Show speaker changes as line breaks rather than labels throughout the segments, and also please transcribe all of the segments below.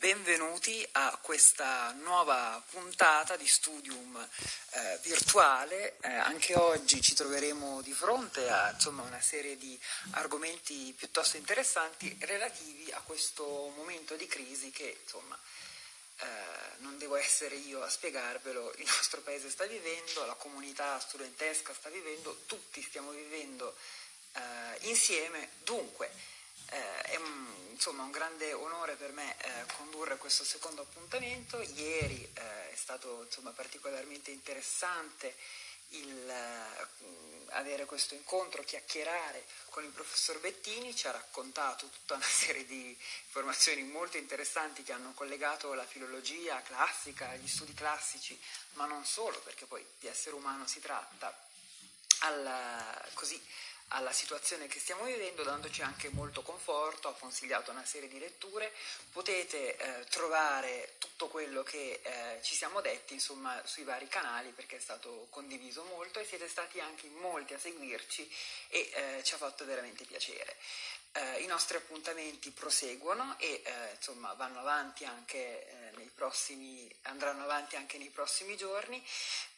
benvenuti a questa nuova puntata di Studium eh, virtuale. Eh, anche oggi ci troveremo di fronte a insomma, una serie di argomenti piuttosto interessanti relativi a questo momento di crisi che insomma, eh, non devo essere io a spiegarvelo, il nostro paese sta vivendo, la comunità studentesca sta vivendo, tutti stiamo vivendo eh, insieme, dunque eh, è un, insomma, un grande onore per me eh, condurre questo secondo appuntamento. Ieri eh, è stato insomma, particolarmente interessante il, uh, avere questo incontro, chiacchierare con il professor Bettini, ci ha raccontato tutta una serie di informazioni molto interessanti che hanno collegato la filologia classica, gli studi classici, ma non solo, perché poi di essere umano si tratta, al, così, alla situazione che stiamo vivendo, dandoci anche molto conforto, ha consigliato una serie di letture, potete eh, trovare tutto quello che eh, ci siamo detti insomma, sui vari canali perché è stato condiviso molto e siete stati anche molti a seguirci e eh, ci ha fatto veramente piacere. Eh, I nostri appuntamenti proseguono e eh, insomma, vanno avanti anche eh, prossimi, andranno avanti anche nei prossimi giorni.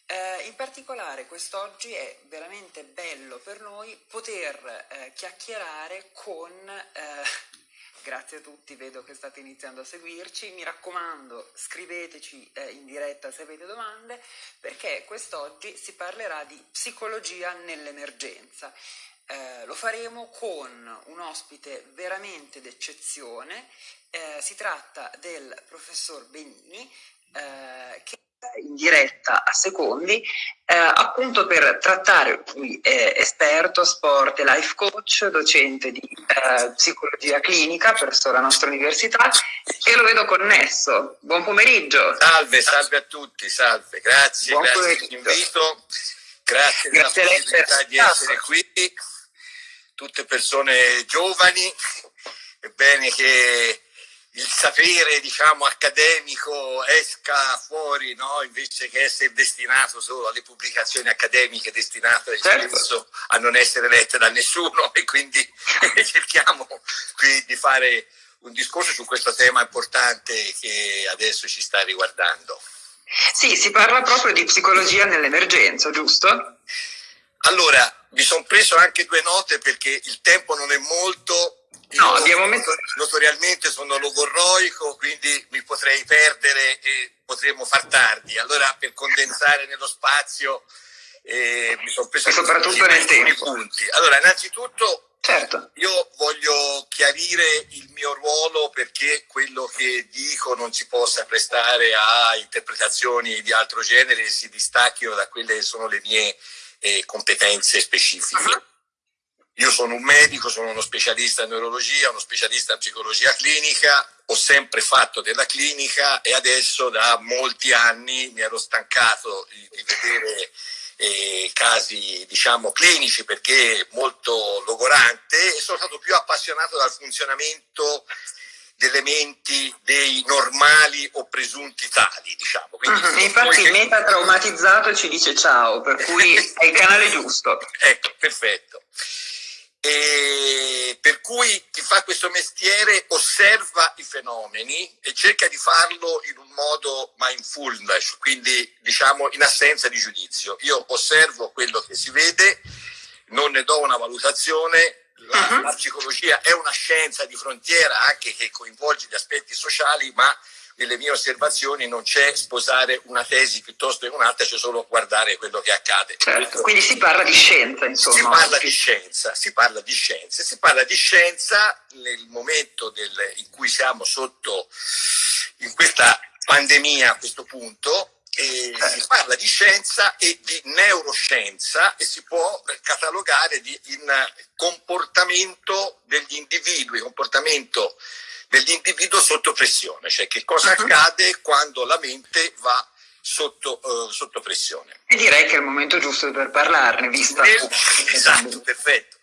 Eh, in particolare quest'oggi è veramente bello per noi poter eh, chiacchierare con, eh, grazie a tutti, vedo che state iniziando a seguirci, mi raccomando scriveteci eh, in diretta se avete domande perché quest'oggi si parlerà di psicologia nell'emergenza. Eh, lo faremo con un ospite veramente d'eccezione, eh, si tratta del professor Benini che in diretta a secondi, eh, appunto per trattare, lui è esperto, sport e life coach, docente di eh, psicologia clinica presso la nostra università e lo vedo connesso. Buon pomeriggio.
Salve, salve a tutti, salve, grazie, Buon grazie per l'invito, grazie, grazie della possibilità di essere qui, tutte persone giovani, è bene che il sapere diciamo accademico esca fuori no? invece che essere destinato solo alle pubblicazioni accademiche destinate certo. a non essere lette da nessuno e quindi cerchiamo qui di fare un discorso su questo tema importante che adesso ci sta riguardando.
Sì, si parla proprio di psicologia nell'emergenza, giusto?
Allora, mi sono preso anche due note perché il tempo non è molto No, abbiamo messo... Notorialmente sono logorroico, quindi mi potrei perdere e potremmo far tardi. Allora, per condensare nello spazio, eh, mi sono preso
soprattutto nel tempo.
punti. Allora, innanzitutto, certo. io voglio chiarire il mio ruolo perché quello che dico non si possa prestare a interpretazioni di altro genere e si distacchino da quelle che sono le mie eh, competenze specifiche. Io sono un medico, sono uno specialista in neurologia, uno specialista in psicologia clinica, ho sempre fatto della clinica e adesso da molti anni mi ero stancato di, di vedere eh, casi diciamo clinici perché è molto logorante e sono stato più appassionato dal funzionamento delle menti dei normali o presunti tali, diciamo.
Uh-huh. Infatti che... metatraumatizzato ci dice ciao, per cui è il canale giusto.
ecco, perfetto. E per cui chi fa questo mestiere osserva i fenomeni e cerca di farlo in un modo mindfulness, quindi diciamo in assenza di giudizio. Io osservo quello che si vede, non ne do una valutazione, la, -huh. la psicologia è una scienza di frontiera anche che coinvolge gli aspetti sociali, ma nelle mie osservazioni non c'è sposare una tesi piuttosto che un'altra, c'è solo guardare quello che accade.
Certo, quindi si parla di scienza, insomma.
Si parla di scienza, si parla di scienza, si parla di scienza nel momento del, in cui siamo sotto in questa pandemia a questo punto, e si certo. parla di scienza e di neuroscienza e si può catalogare di, in comportamento degli individui, comportamento dell'individuo sotto pressione, cioè che cosa uh-huh. accade quando la mente va sotto, uh, sotto, pressione.
E direi che è il momento giusto per parlarne, vista...
Nel, esatto, perfetto.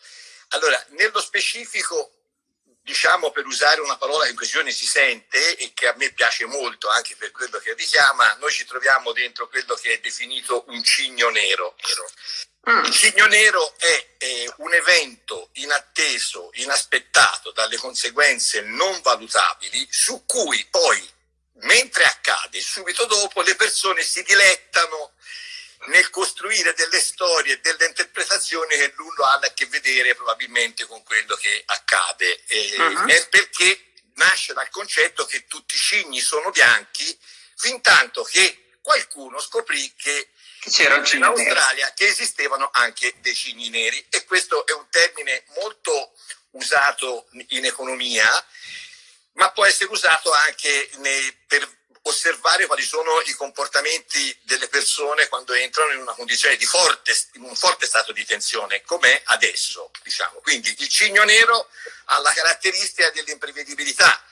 Allora, nello specifico diciamo per usare una parola che in questione si sente e che a me piace molto anche per quello che richiama, noi ci troviamo dentro quello che è definito un cigno nero. Mm. Il cigno nero è, è un evento inatteso, inaspettato, dalle conseguenze non valutabili, su cui poi, mentre accade, subito dopo, le persone si dilettano nel costruire delle storie e delle interpretazioni che nulla hanno a che vedere probabilmente con quello che accade. E, uh -huh. È perché nasce dal concetto che tutti i cigni sono bianchi, fin tanto che qualcuno scoprì che c'era in Australia nero. che esistevano anche dei cigni neri e questo è un termine molto usato in economia ma può essere usato anche nei, per osservare quali sono i comportamenti delle persone quando entrano in una condizione di forte, in un forte stato di tensione, com'è adesso. Diciamo. Quindi il cigno nero ha la caratteristica dell'imprevedibilità.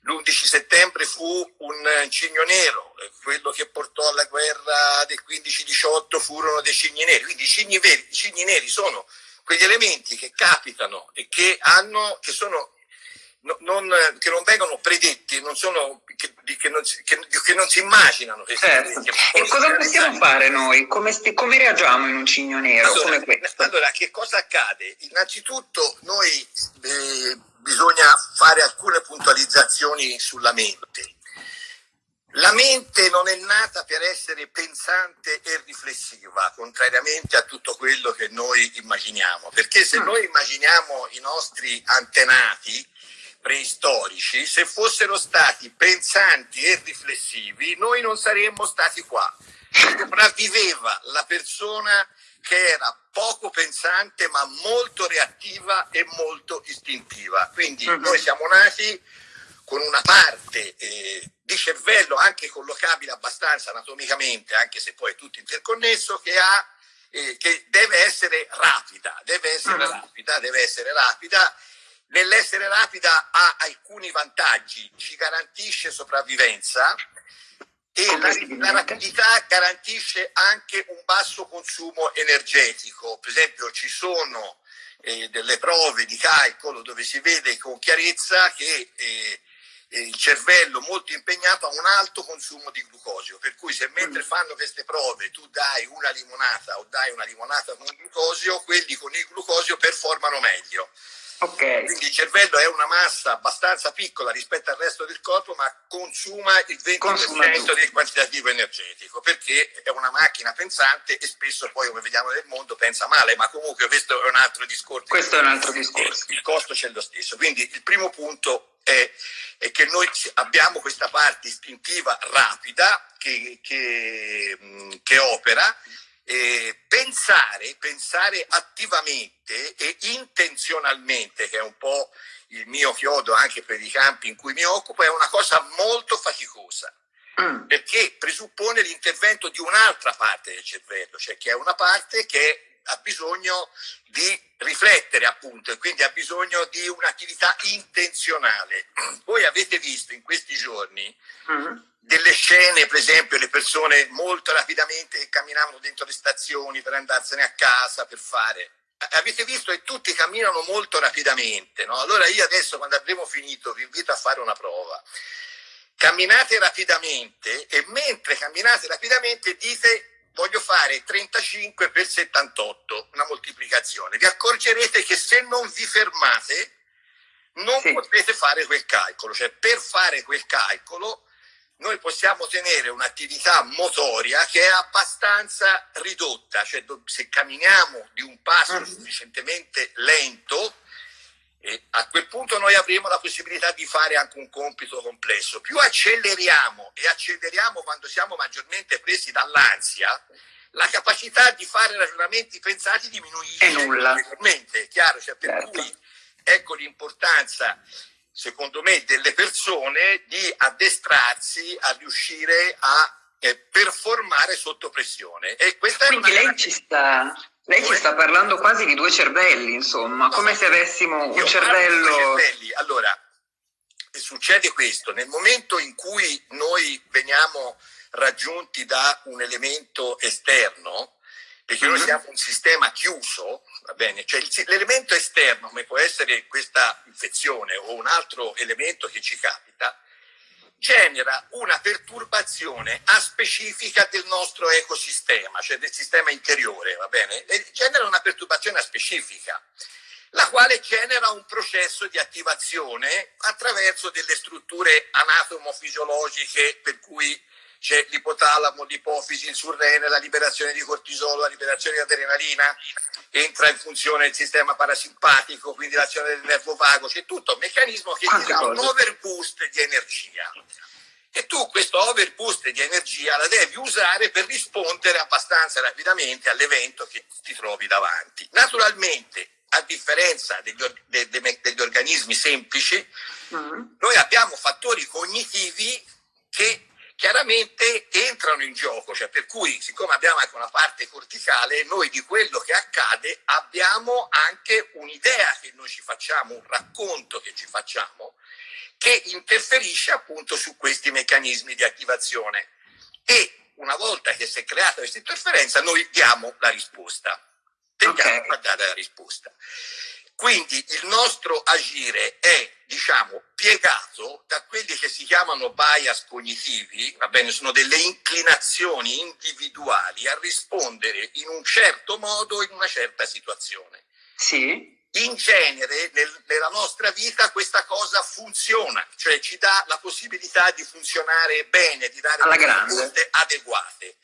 L'11 settembre fu un cigno nero, quello che portò alla guerra del 15-18 furono dei cigni neri. Quindi i cigni, veri, i cigni neri sono quegli elementi che capitano e che, hanno, che sono non, che non vengono predetti, non sono, che, che, non, che, non, si immaginano.
Certo. E cosa possiamo fare noi? Come, come, reagiamo in un cigno nero
allora, come Allora, che cosa accade? Innanzitutto noi eh, bisogna fare alcune puntualizzazioni sulla mente. La mente non è nata per essere pensante e riflessiva, contrariamente a tutto quello che noi immaginiamo, perché se mm. noi immaginiamo i nostri antenati, preistorici, se fossero stati pensanti e riflessivi, noi non saremmo stati qua. Sopravviveva la persona che era poco pensante ma molto reattiva e molto istintiva. Quindi mhm. noi siamo nati con una parte eh, di cervello anche collocabile abbastanza anatomicamente, anche se poi è tutto interconnesso, che, ha, eh, che deve essere rapida, deve essere mhm. rapida, deve essere rapida Nell'essere rapida ha alcuni vantaggi, ci garantisce sopravvivenza e la, la, rapidità garantisce anche un basso consumo energetico. Per esempio ci sono eh, delle prove di calcolo dove si vede con chiarezza che eh, il cervello molto impegnato ha un alto consumo di glucosio, per cui se mentre mm. fanno queste prove tu dai una limonata o dai una limonata con glucosio, quelli con il glucosio performano meglio. Okay. Quindi il cervello è una massa abbastanza piccola rispetto al resto del corpo, ma consuma il 20% consuma del quantitativo energetico, perché è una macchina pensante e spesso poi, come vediamo nel mondo, pensa male, ma comunque questo è un altro discorso.
Questo è un altro discorso.
Il costo c'è lo stesso. Quindi il primo punto è, è che noi abbiamo questa parte istintiva rapida che, che, che opera, eh, pensare, pensare attivamente e intenzionalmente, che è un po' il mio chiodo anche per i campi in cui mi occupo, è una cosa molto faticosa. Mm. Perché presuppone l'intervento di un'altra parte del cervello, cioè che è una parte che ha bisogno di riflettere appunto e quindi ha bisogno di un'attività intenzionale. Voi avete visto in questi giorni mm delle scene, per esempio, le persone molto rapidamente camminavano dentro le stazioni per andarsene a casa, per fare. Avete visto che tutti camminano molto rapidamente, no? Allora io adesso, quando avremo finito, vi invito a fare una prova. Camminate rapidamente e mentre camminate rapidamente dite voglio fare 35 per 78, una moltiplicazione. Vi accorgerete che se non vi fermate non sì. potete fare quel calcolo, cioè per fare quel calcolo noi possiamo tenere un'attività motoria che è abbastanza ridotta, cioè se camminiamo di un passo mm. sufficientemente lento, eh, a quel punto noi avremo la possibilità di fare anche un compito complesso. Più acceleriamo e acceleriamo quando siamo maggiormente presi dall'ansia, la capacità di fare ragionamenti pensati diminuisce.
È nulla.
Chiaro, cioè per certo. cui ecco l'importanza secondo me, delle persone di addestrarsi a riuscire a eh, performare sotto pressione. E
questa Quindi lei, ci sta, lei ci sta parlando quasi di due cervelli, insomma, no, come se avessimo un cervello...
Allora, succede questo, nel momento in cui noi veniamo raggiunti da un elemento esterno, perché noi mm-hmm. siamo un sistema chiuso, va bene? Cioè l'elemento esterno, come può essere questa infezione o un altro elemento che ci capita, genera una perturbazione aspecifica del nostro ecosistema, cioè del sistema interiore, va bene? E genera una perturbazione aspecifica, la quale genera un processo di attivazione attraverso delle strutture anatomofisiologiche per cui c'è l'ipotalamo, l'ipofisi, il surrene, la liberazione di cortisolo, la liberazione di adrenalina, entra in funzione il sistema parasimpatico, quindi l'azione del nervo vago, c'è tutto un meccanismo che ti dà un overboost di energia. E tu questo overboost di energia la devi usare per rispondere abbastanza rapidamente all'evento che ti trovi davanti. Naturalmente, a differenza degli, or de de degli organismi semplici, mm. noi abbiamo fattori cognitivi che chiaramente entrano in gioco, cioè per cui siccome abbiamo anche una parte corticale, noi di quello che accade abbiamo anche un'idea che noi ci facciamo, un racconto che ci facciamo, che interferisce appunto su questi meccanismi di attivazione. E una volta che si è creata questa interferenza, noi diamo la risposta. Tendiamo okay. a dare la risposta. Quindi il nostro agire è, diciamo, piegato da quelli che si chiamano bias cognitivi, va bene, sono delle inclinazioni individuali a rispondere in un certo modo in una certa situazione.
Sì.
In genere nel, nella nostra vita questa cosa funziona, cioè ci dà la possibilità di funzionare bene, di dare risposte adeguate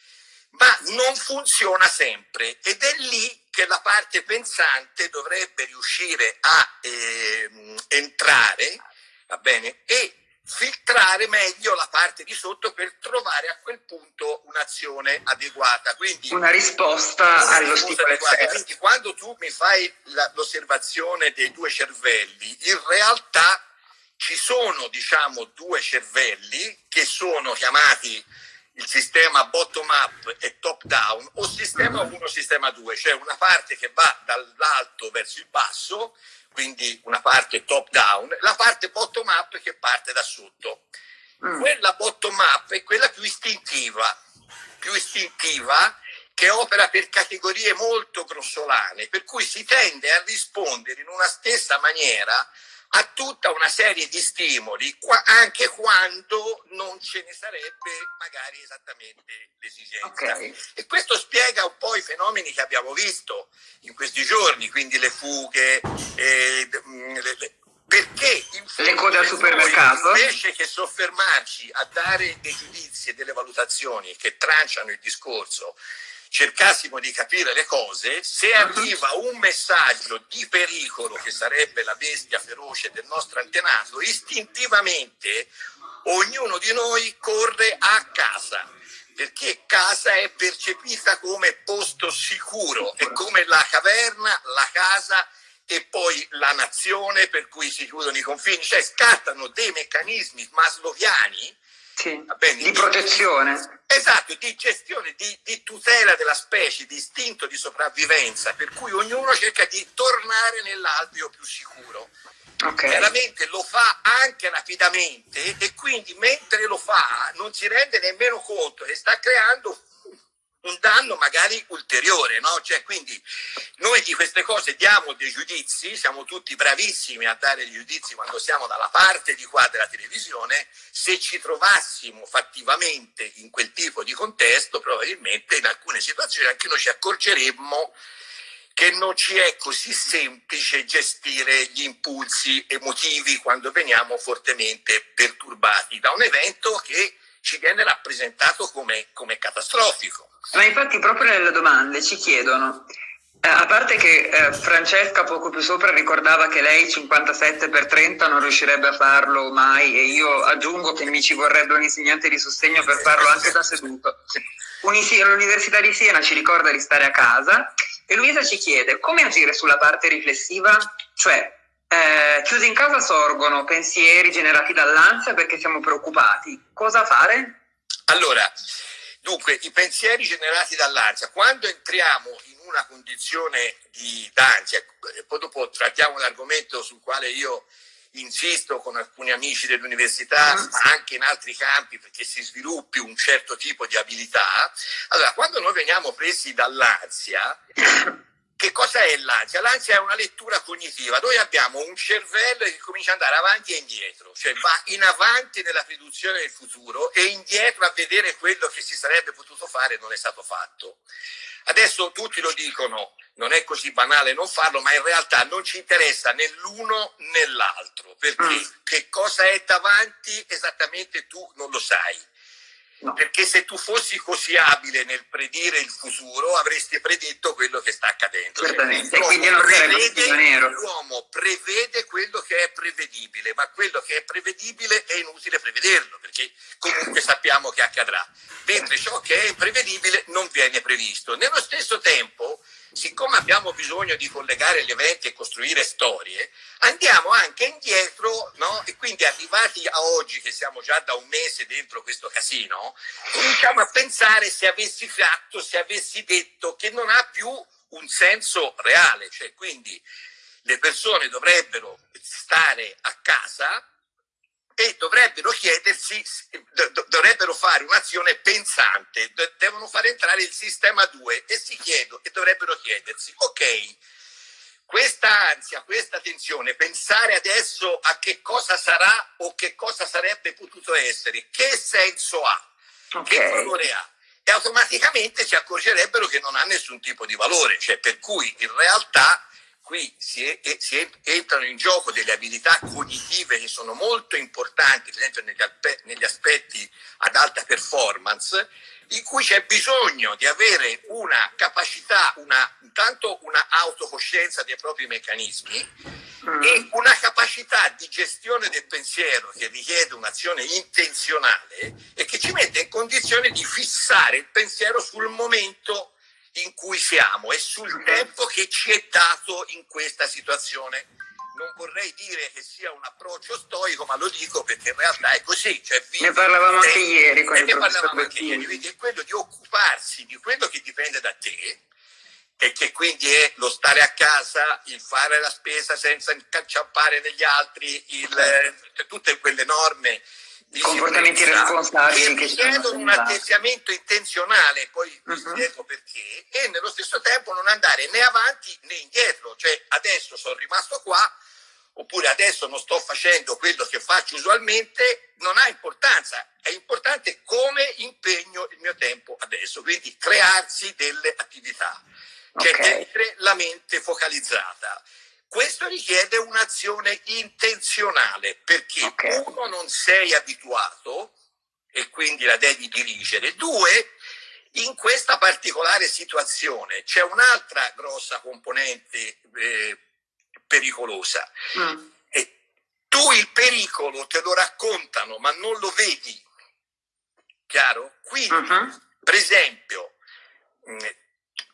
ma non funziona sempre. Ed è lì che la parte pensante dovrebbe riuscire a eh, entrare, va bene, e filtrare meglio la parte di sotto per trovare a quel punto un'azione adeguata. Quindi,
una risposta stimolo
Quindi quando tu mi fai l'osservazione dei due cervelli, in realtà ci sono diciamo due cervelli che sono chiamati il sistema bottom up e top down o sistema 1 sistema 2, cioè una parte che va dall'alto verso il basso, quindi una parte top down, la parte bottom up che parte da sotto. Mm. Quella bottom up è quella più istintiva, più istintiva che opera per categorie molto grossolane, per cui si tende a rispondere in una stessa maniera a tutta una serie di stimoli, anche quando non ce ne sarebbe magari esattamente l'esigenza. Okay. E questo spiega un po' i fenomeni che abbiamo visto in questi giorni, quindi le fughe, eh, le, le, perché
le code al supermercato
invece che soffermarci a dare dei giudizi e delle valutazioni che tranciano il discorso cercassimo di capire le cose, se arriva un messaggio di pericolo che sarebbe la bestia feroce del nostro antenato, istintivamente ognuno di noi corre a casa perché casa è percepita come posto sicuro, è come la caverna, la casa e poi la nazione per cui si chiudono i confini, cioè scattano dei meccanismi masloviani.
Sì, bene, di protezione.
Esatto, di gestione, di, di, tutela della specie, di istinto di sopravvivenza, per cui ognuno cerca di tornare nell'alveo più sicuro. Okay. Lo fa anche rapidamente e quindi mentre lo fa non si rende nemmeno conto che sta creando un danno magari ulteriore, no? Cioè, quindi noi di queste cose diamo dei giudizi, siamo tutti bravissimi a dare dei giudizi quando siamo dalla parte di qua della televisione, se ci trovassimo fattivamente in quel tipo di contesto, probabilmente in alcune situazioni anche noi ci accorgeremmo che non ci è così semplice gestire gli impulsi emotivi quando veniamo fortemente perturbati da un evento che ci viene rappresentato come, come catastrofico.
Ma infatti proprio nelle domande ci chiedono, eh, a parte che eh, Francesca poco più sopra ricordava che lei 57 per 30 non riuscirebbe a farlo mai e io aggiungo che mi ci vorrebbe un insegnante di sostegno per farlo anche da seduto. L'Università di Siena ci ricorda di stare a casa e Luisa ci chiede come agire sulla parte riflessiva, cioè eh, chiusi in casa sorgono pensieri generati dall'ansia perché siamo preoccupati. Cosa fare?
Allora, dunque, i pensieri generati dall'ansia, quando entriamo in una condizione di d'ansia, poi dopo trattiamo un argomento sul quale io insisto con alcuni amici dell'università, mm. ma anche in altri campi perché si sviluppi un certo tipo di abilità. Allora, quando noi veniamo presi dall'ansia, che cosa è l'ansia? L'ansia è una lettura cognitiva. Noi abbiamo un cervello che comincia ad andare avanti e indietro, cioè va in avanti nella fiduzione del futuro e indietro a vedere quello che si sarebbe potuto fare e non è stato fatto. Adesso tutti lo dicono, non è così banale non farlo, ma in realtà non ci interessa né l'uno né l'altro, perché mm. che cosa è davanti esattamente tu non lo sai. No. Perché se tu fossi così abile nel predire il futuro avresti predetto quello che sta accadendo.
Certamente, cioè, quindi non prevede,
L'uomo prevede quello che è prevedibile, ma quello che è prevedibile è inutile prevederlo, perché comunque sappiamo che accadrà. Mentre ciò che è imprevedibile non viene previsto. Nello stesso tempo siccome abbiamo bisogno di collegare gli eventi e costruire storie, andiamo anche indietro, no? E quindi arrivati a oggi, che siamo già da un mese dentro questo casino, cominciamo a pensare se avessi fatto, se avessi detto che non ha più un senso reale, cioè quindi le persone dovrebbero stare a casa e dovrebbero chiedersi, dovrebbero fare un'azione pensante, devono fare entrare il sistema 2 e si chiedono e dovrebbero chiedersi, ok, questa ansia, questa tensione, pensare adesso a che cosa sarà o che cosa sarebbe potuto essere, che senso ha, okay. che valore ha? E automaticamente si accorgerebbero che non ha nessun tipo di valore, cioè per cui in realtà qui si, è, si, entrano in gioco delle abilità cognitive che sono molto importanti, per esempio negli, negli aspetti ad alta performance, in cui c'è bisogno di avere una capacità, una, intanto una autocoscienza dei propri meccanismi mm. e una capacità di gestione del pensiero che richiede un'azione intenzionale e che ci mette in condizione di fissare il pensiero sul momento in cui siamo e sul tempo che ci è dato in questa situazione. Non vorrei dire che sia un approccio stoico, ma lo dico perché in realtà è così. Cioè,
ne parlavamo anche ieri.
Con ne parlavamo anche ieri, quindi è quello di occuparsi di quello che dipende da te e che quindi è lo stare a casa, il fare la spesa senza incacciappare negli altri, il, eh, tutte quelle norme
comportamenti responsabili
che chiedono un atteggiamento intenzionale, poi vi uh mhm. -huh. spiego perché, e nello stesso tempo non andare né avanti né indietro, cioè adesso sono rimasto qua, oppure adesso non sto facendo quello che faccio usualmente, non ha importanza, è importante come impegno il mio tempo adesso, quindi crearsi delle attività, cioè okay. tenere la mente focalizzata. Questo richiede un'azione intenzionale perché okay. uno non sei abituato e quindi la devi dirigere, due in questa particolare situazione c'è un'altra grossa componente eh, pericolosa. Mm. E tu il pericolo te lo raccontano ma non lo vedi, chiaro? Quindi, mm-hmm. per esempio, mm,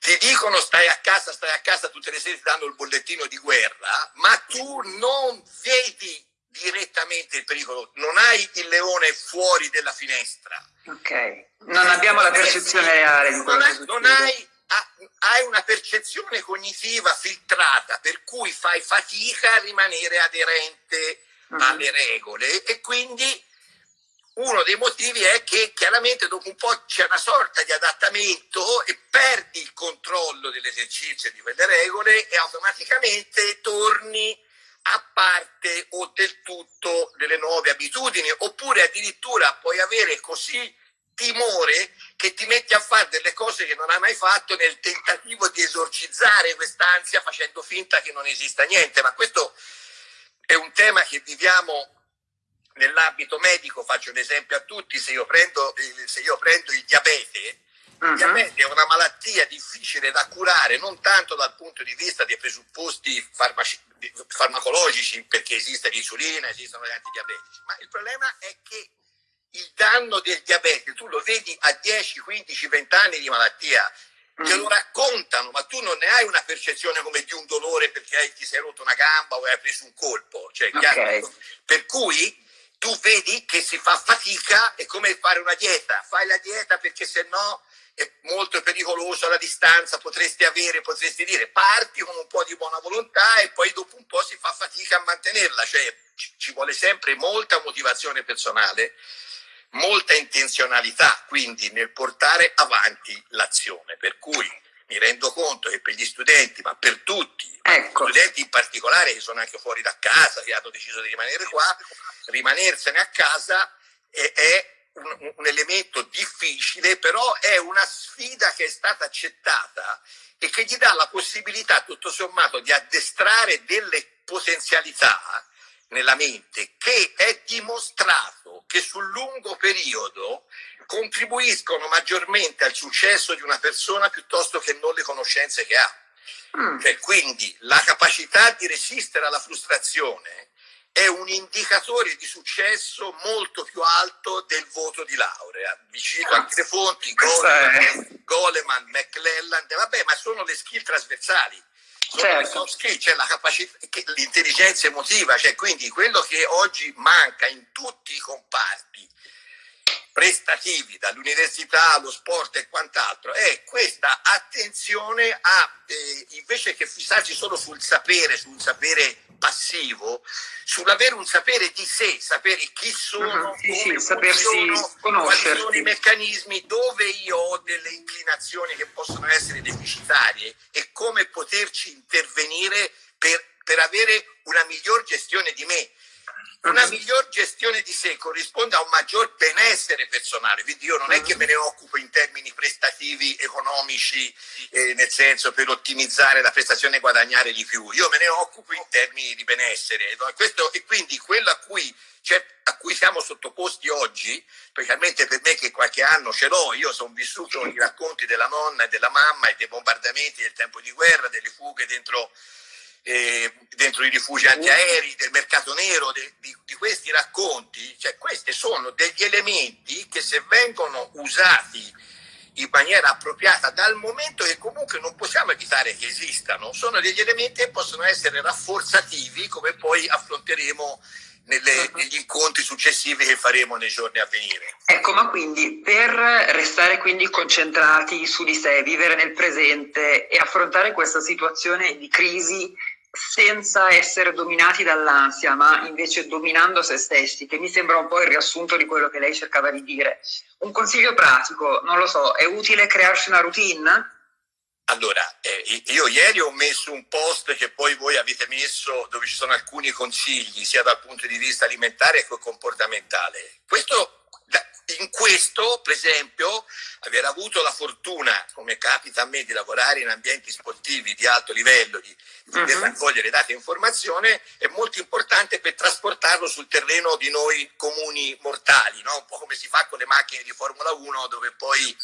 ti dicono stai a casa, stai a casa, tutte le sere ti danno il bollettino di guerra, ma tu non vedi direttamente il pericolo, non hai il leone fuori della finestra.
Ok, non abbiamo la percezione reale di quello
non, non hai, hai una percezione cognitiva filtrata, per cui fai fatica a rimanere aderente uh. -huh. alle regole e quindi uno dei motivi è che chiaramente dopo un po' c'è una sorta di adattamento e perdi il controllo dell'esercizio di quelle regole e automaticamente torni a parte o del tutto delle nuove abitudini oppure addirittura puoi avere così timore che ti metti a fare delle cose che non hai mai fatto nel tentativo di esorcizzare quest'ansia facendo finta che non esista niente. Ma questo è un tema che viviamo nell'ambito medico, faccio un esempio a tutti, se io prendo, se io prendo il diabete. Il diabete è una malattia difficile da curare non tanto dal punto di vista dei presupposti farmaci, farmacologici, perché esiste l'insulina, esistono gli antidiabetici, ma il problema è che il danno del diabete tu lo vedi a 10, 15, 20 anni di malattia, te lo raccontano, ma tu non ne hai una percezione come di un dolore perché hai, ti sei rotto una gamba o hai preso un colpo. Cioè, okay. Per cui tu vedi che si fa fatica, è come fare una dieta, fai la dieta perché se no è molto pericoloso alla distanza, potresti avere, potresti dire, parti con un po' di buona volontà e poi dopo un po' si fa fatica a mantenerla, cioè ci vuole sempre molta motivazione personale, molta intenzionalità quindi nel portare avanti l'azione, per cui mi rendo conto che per gli studenti, ma per tutti, ecco. studenti in particolare che sono anche fuori da casa, che hanno deciso di rimanere qua, rimanersene a casa è, è un, un, elemento difficile, però è una sfida che è stata accettata e che gli dà la possibilità, tutto sommato, di addestrare delle potenzialità nella mente che è dimostrato che sul lungo periodo contribuiscono maggiormente al successo di una persona piuttosto che non le conoscenze che ha. Mm. Cioè, quindi la capacità di resistere alla frustrazione è un indicatore di successo molto più alto del voto di laurea. Vi cito anche le fonti, Goleman, Goleman, McClelland, vabbè, ma sono le skill trasversali. Certo. soft skill, cioè la capacità, l'intelligenza emotiva, cioè quindi quello che oggi manca in tutti i comparti prestativi, dall'università allo sport e quant'altro, è questa attenzione a, eh, invece che fissarsi solo sul sapere, sul sapere passivo, sull'avere un sapere di sé, sapere chi sono, uh-huh, sì, come sì, funziono, quali sono i meccanismi, dove io ho delle inclinazioni che possono essere deficitarie e come poterci intervenire per, per avere una miglior gestione di me una miglior gestione di sé corrisponde a un maggior benessere personale, quindi io non è che me ne occupo in termini prestativi economici, eh, nel senso per ottimizzare la prestazione e guadagnare di più, io me ne occupo in termini di benessere. Questo, e quindi quello a cui, cioè, a cui siamo sottoposti oggi, specialmente per me che qualche anno ce l'ho, io sono vissuto i racconti della nonna e della mamma e dei bombardamenti del tempo di guerra, delle fughe dentro eh, dentro i rifugi antiaerei, del mercato nero, de, di, di, questi racconti, cioè questi sono degli elementi che se vengono usati in maniera appropriata dal momento che comunque non possiamo evitare che esistano, sono degli elementi che possono essere rafforzativi come poi affronteremo nelle, negli incontri successivi che faremo nei giorni a venire.
Ecco, ma quindi per restare quindi concentrati su di sé, vivere nel presente e affrontare questa situazione di crisi senza essere dominati dall'ansia, ma invece dominando se stessi, che mi sembra un po' il riassunto di quello che lei cercava di dire. Un consiglio pratico, non lo so, è utile crearsi una routine?
Allora, eh, io ieri ho messo un post che poi voi avete messo dove ci sono alcuni consigli, sia dal punto di vista alimentare che comportamentale. Questo in questo, per esempio, aver avuto la fortuna, come capita a me, di lavorare in ambienti sportivi di alto livello, di, di uh-huh. raccogliere dati e informazione, è molto importante per trasportarlo sul terreno di noi comuni mortali, no? un po' come si fa con le macchine di Formula 1, dove poi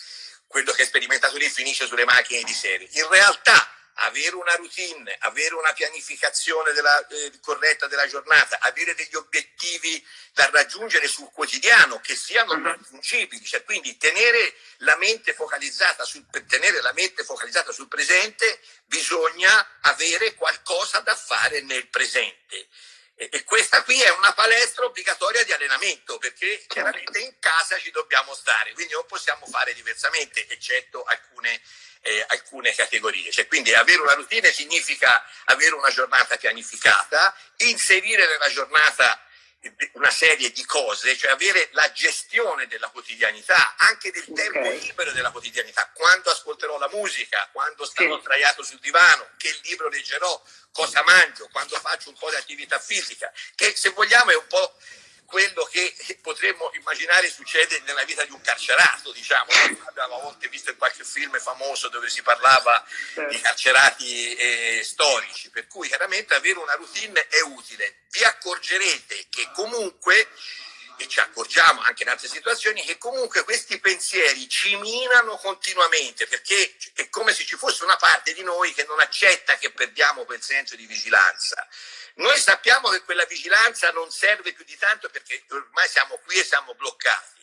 quello che è sperimentato lì finisce sulle macchine di serie. In realtà, avere una routine, avere una pianificazione della, eh, corretta della giornata, avere degli obiettivi da raggiungere sul quotidiano che siano mhm. raggiungibili, cioè quindi tenere la mente focalizzata sul, per tenere la mente focalizzata sul presente bisogna avere qualcosa da fare nel presente. E, questa qui è una palestra obbligatoria di allenamento perché certo. chiaramente in casa ci dobbiamo stare, quindi non possiamo fare diversamente, eccetto alcune eh, alcune categorie. Cioè, quindi avere una routine significa avere una giornata pianificata, inserire nella giornata una serie di cose, cioè avere la gestione della quotidianità, anche del tempo okay. libero della quotidianità, quando ascolterò la musica, quando starò sì. sdraiato sul divano, che libro leggerò, cosa mangio, quando faccio un po' di attività fisica, che se vogliamo è un po' quello che potremmo immaginare succede nella vita di un carcerato, diciamo. Abbiamo a volte visto in qualche film famoso dove si parlava di carcerati eh, storici, per cui chiaramente avere una routine è utile. Vi accorgerete che comunque e ci accorgiamo anche in altre situazioni che comunque questi pensieri ci minano continuamente perché è come se ci fosse una parte di noi che non accetta che perdiamo quel senso di vigilanza. Noi sappiamo che quella vigilanza non serve più di tanto perché ormai siamo qui e siamo bloccati.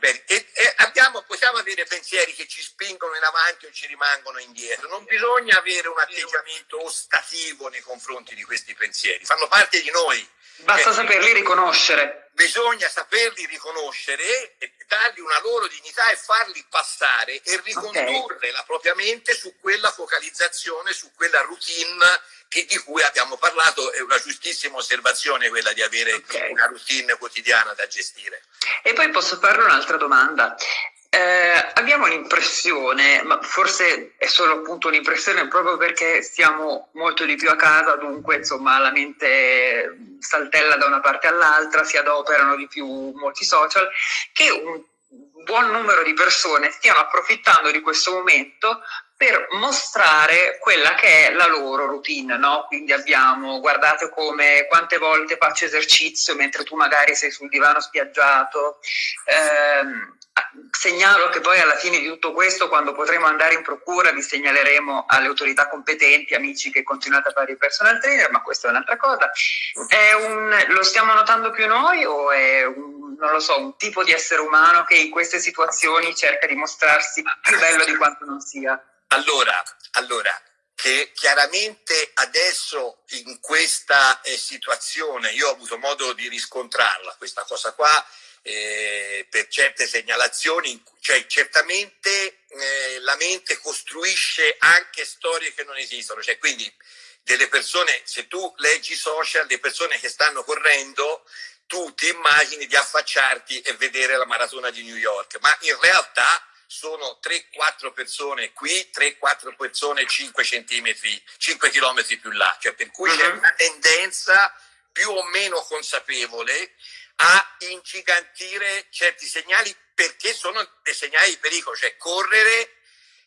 E, e abbiamo, possiamo avere pensieri che ci spingono in avanti o ci rimangono indietro. Non bisogna avere un atteggiamento ostativo nei confronti di questi pensieri, fanno parte di noi.
Basta eh, saperli riconoscere.
Bisogna saperli riconoscere, e dargli una loro dignità e farli passare e ricondurre okay. la propria mente su quella focalizzazione, su quella routine che, di cui abbiamo parlato, è una giustissima osservazione quella di avere okay. una routine quotidiana da gestire.
E poi posso fare un'altra domanda. Eh, abbiamo l'impressione, ma forse è solo appunto un'impressione proprio perché stiamo molto di più a casa, dunque insomma la mente saltella da una parte all'altra, si adoperano di più molti social, che un buon numero di persone stiano approfittando di questo momento per mostrare quella che è la loro routine, no? Quindi abbiamo, guardate come, quante volte faccio esercizio mentre tu magari sei sul divano spiaggiato, eh, segnalo che poi alla fine di tutto questo, quando potremo andare in procura, vi segnaleremo alle autorità competenti, amici che continuate a fare il personal trainer, ma questa è un'altra cosa. È un, lo stiamo notando più noi o è un, non lo so, un tipo di essere umano che in queste situazioni cerca di mostrarsi più bello di quanto non sia?
Allora, allora, che chiaramente adesso in questa eh, situazione, io ho avuto modo di riscontrarla, questa cosa qua, eh, per certe segnalazioni, cioè certamente eh, la mente costruisce anche storie che non esistono, cioè quindi delle persone, se tu leggi social, le persone che stanno correndo, tu ti immagini di affacciarti e vedere la maratona di New York, ma in realtà sono 3-4 persone qui, 3-4 persone 5 centimetri, 5 chilometri più là, cioè per cui c'è mhm. una tendenza più o meno consapevole a ingigantire certi segnali perché sono dei segnali di pericolo, cioè correre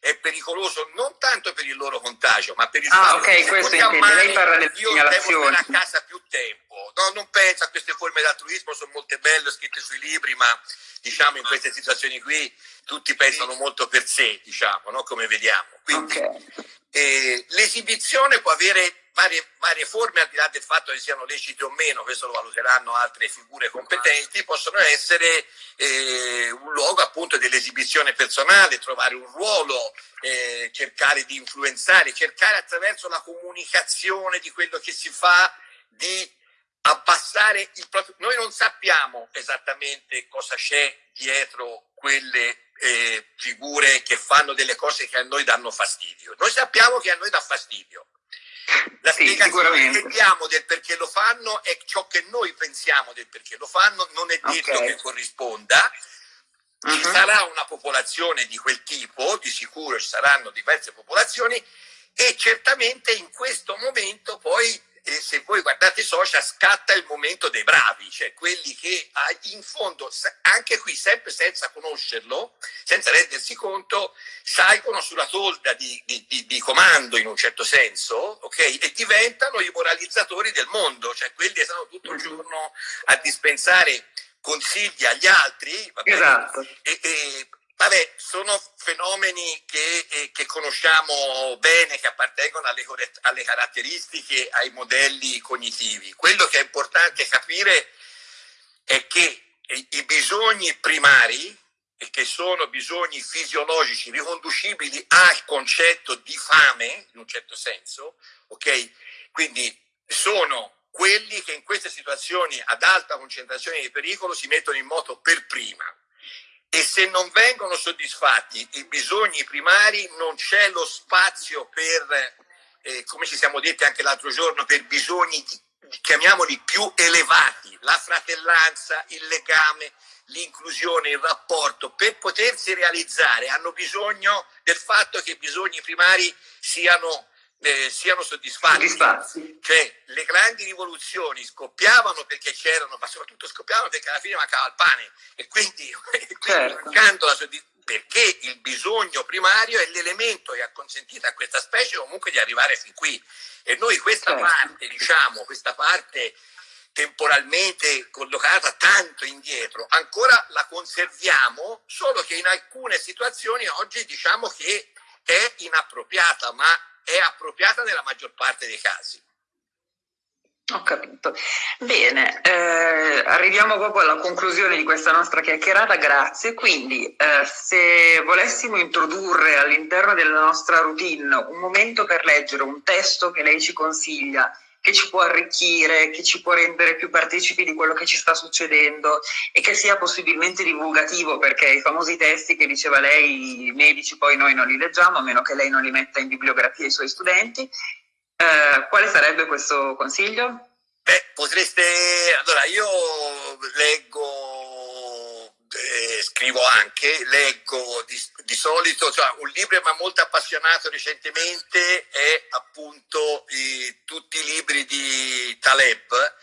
è pericoloso non tanto per il loro contagio, ma per il
ah, fatto okay, che questo intende. Lei parla delle
io devo stare a casa più tempo. No, non penso a queste forme di altruismo, sono molte belle, scritte sui libri, ma diciamo in queste situazioni qui tutti pensano molto per sé, diciamo, no? come vediamo. Quindi okay. eh, l'esibizione può avere varie, varie, forme, al di là del fatto che siano lecite o meno, questo lo valuteranno altre figure competenti, possono essere eh, un luogo appunto dell'esibizione personale, trovare un ruolo, eh, cercare di influenzare, cercare attraverso la comunicazione di quello che si fa di abbassare il proprio... Noi non sappiamo esattamente cosa c'è dietro quelle eh, figure che fanno delle cose che a noi danno fastidio. Noi sappiamo che a noi dà fastidio. La sì, spiegazione che diamo del perché lo fanno è ciò che noi pensiamo del perché lo fanno, non è detto okay. che corrisponda. Ci uh -huh. sarà una popolazione di quel tipo, di sicuro ci saranno diverse popolazioni e certamente in questo momento poi e se voi guardate i social scatta il momento dei bravi, cioè quelli che ah, in fondo, anche qui sempre senza conoscerlo, senza rendersi conto, salgono sulla tolda di, di, di, comando in un certo senso, ok? E diventano i moralizzatori del mondo, cioè quelli che stanno tutto il giorno a dispensare consigli agli altri,
esatto.
e, e Vabbè, sono fenomeni che, eh, che, conosciamo bene, che appartengono alle, alle, caratteristiche, ai modelli cognitivi. Quello che è importante capire è che i bisogni primari, che sono bisogni fisiologici riconducibili al concetto di fame, in un certo senso, ok? Quindi sono quelli che in queste situazioni ad alta concentrazione di pericolo si mettono in moto per prima e se non vengono soddisfatti i bisogni primari non c'è lo spazio per, eh, come ci siamo detti anche l'altro giorno, per bisogni, chiamiamoli più elevati, la fratellanza, il legame, l'inclusione, il rapporto, per potersi realizzare hanno bisogno del fatto che i bisogni primari siano eh, siano soddisfatti. soddisfatti. Cioè, le grandi rivoluzioni scoppiavano perché c'erano, ma soprattutto scoppiavano perché alla fine mancava il pane e quindi, quindi certo. soddisfazione perché il bisogno primario è l'elemento che ha consentito a questa specie comunque di arrivare fin qui. E noi questa certo. parte, diciamo, questa parte temporalmente collocata tanto indietro, ancora la conserviamo, solo che in alcune situazioni oggi diciamo che è inappropriata, ma è appropriata nella maggior parte dei casi.
Ho capito. Bene, eh, arriviamo proprio alla conclusione di questa nostra chiacchierata, grazie. Quindi, eh, se volessimo introdurre all'interno della nostra routine un momento per leggere un testo che lei ci consiglia, che ci può arricchire, che ci può rendere più partecipi di quello che ci sta succedendo e che sia possibilmente divulgativo, perché i famosi testi che diceva lei, i medici poi noi non li leggiamo, a meno che lei non li metta in bibliografia ai suoi studenti, eh, quale sarebbe questo consiglio?
Beh, potreste... Allora, io leggo, scrivo anche, leggo di, di solito, cioè, un libro che mi ha molto appassionato recentemente è appunto i, tutti i libri di Taleb,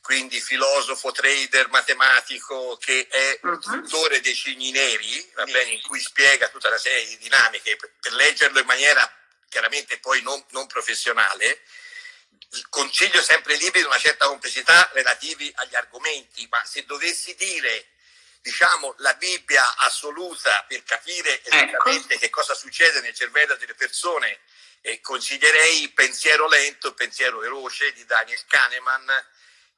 quindi filosofo, trader, matematico, che è un mhm. dei cigni neri, va bene, in cui spiega tutta una serie di dinamiche per, per leggerlo in maniera chiaramente poi non, non professionale, consiglio sempre libri di una certa complessità relativi agli argomenti, ma se dovessi dire diciamo la Bibbia assoluta per capire ecco. esattamente ecco. che cosa succede nel cervello delle persone, eh, consiglierei Pensiero lento, e Pensiero veloce di Daniel Kahneman,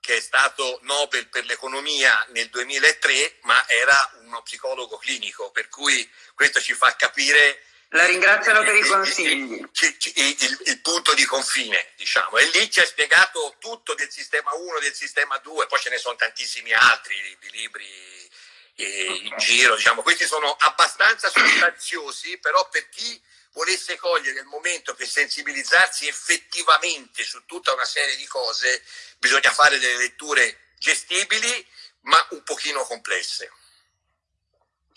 che è stato Nobel per l'economia nel 2003, ma era uno psicologo clinico, per cui questo ci fa capire
la ringraziano per i consigli.
Il, il, il, punto di confine, diciamo. E lì ci ha spiegato tutto del sistema 1, del sistema 2, poi ce ne sono tantissimi altri di libri in giro, diciamo. Questi sono abbastanza sostanziosi, però per chi volesse cogliere il momento per sensibilizzarsi effettivamente su tutta una serie di cose, bisogna fare delle letture gestibili, ma un pochino complesse.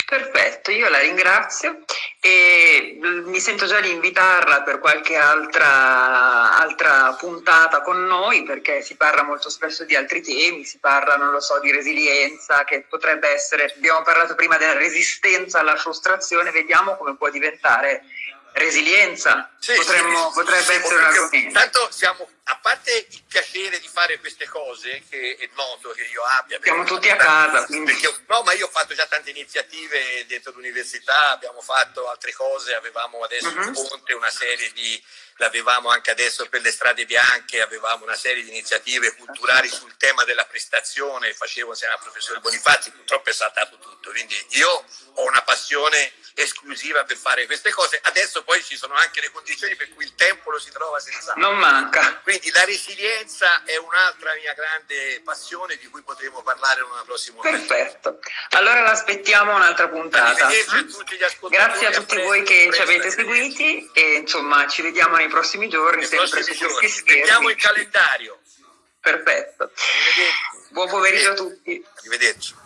Perfetto, io la ringrazio e mi sento già di invitarla per qualche altra, altra, puntata con noi perché si parla molto spesso di altri temi, si parla, non lo so, di resilienza che potrebbe essere, abbiamo parlato prima della resistenza alla frustrazione, vediamo come può diventare resilienza, sì, Potremmo, sì, potrebbe essere un argomento.
Tanto siamo a parte il piacere di fare queste cose, che è noto che io abbia.
Siamo tutti a casa. Perché,
no, ma io ho fatto già tante iniziative dentro l'università, abbiamo fatto altre cose, avevamo adesso uh -huh. un mhm. ponte, una serie di, l'avevamo anche adesso per le strade bianche, avevamo una serie di iniziative culturali sul tema della prestazione, facevo insieme al professore Bonifazzi, purtroppo è saltato tutto, quindi io ho una passione esclusiva per fare queste cose, adesso poi ci sono anche le condizioni per cui il tempo lo si trova senza...
Non manca.
Quindi la resilienza è un'altra mia grande passione di cui potremo parlare in una prossima.
Perfetto, allora l'aspettiamo un'altra puntata. A tutti Grazie a tutti voi che ci avete seguiti e insomma ci vediamo nei prossimi giorni, nei sempre
prossimi su schermi. Mettiamo il calendario.
Perfetto. Buon pomeriggio a tutti.
Arrivederci.